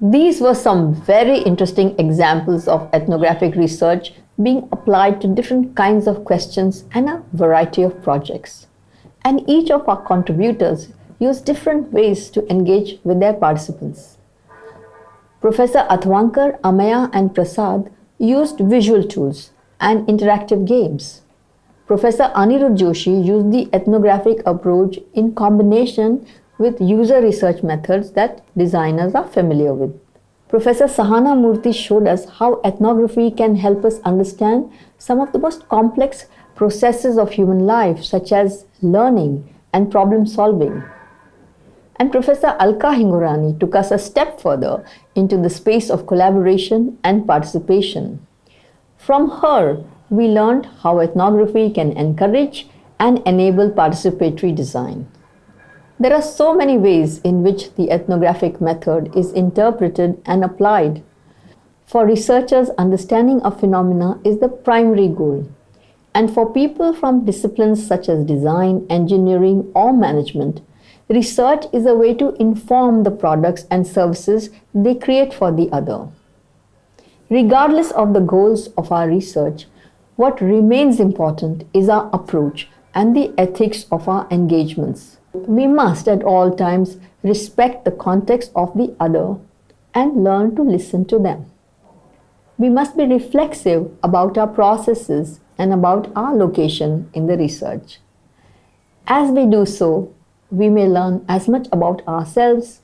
These were some very interesting examples of ethnographic research being applied to different kinds of questions and a variety of projects. And each of our contributors used different ways to engage with their participants. Professor Athavankar, Amaya and Prasad used visual tools and interactive games. Professor Anirudh Joshi used the ethnographic approach in combination with user research methods that designers are familiar with. Professor Sahana Murthy showed us how ethnography can help us understand some of the most complex processes of human life, such as learning and problem solving. And Professor Alka Hingorani took us a step further into the space of collaboration and participation. From her, we learned how ethnography can encourage and enable participatory design. There are so many ways in which the ethnographic method is interpreted and applied. For researchers, understanding of phenomena is the primary goal. And for people from disciplines such as design, engineering, or management, research is a way to inform the products and services they create for the other. Regardless of the goals of our research, what remains important is our approach and the ethics of our engagements. We must at all times respect the context of the other and learn to listen to them. We must be reflexive about our processes and about our location in the research. As we do so, we may learn as much about ourselves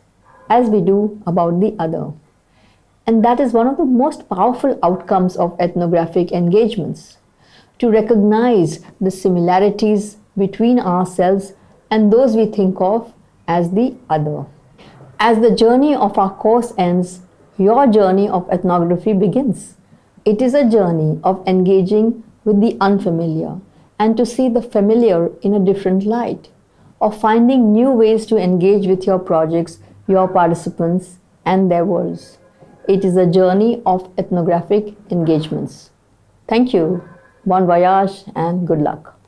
as we do about the other. And that is one of the most powerful outcomes of ethnographic engagements to recognize the similarities between ourselves and those we think of as the other. As the journey of our course ends, your journey of ethnography begins. It is a journey of engaging with the unfamiliar and to see the familiar in a different light, of finding new ways to engage with your projects, your participants, and their worlds. It is a journey of ethnographic engagements. Thank you. Bon voyage and good luck.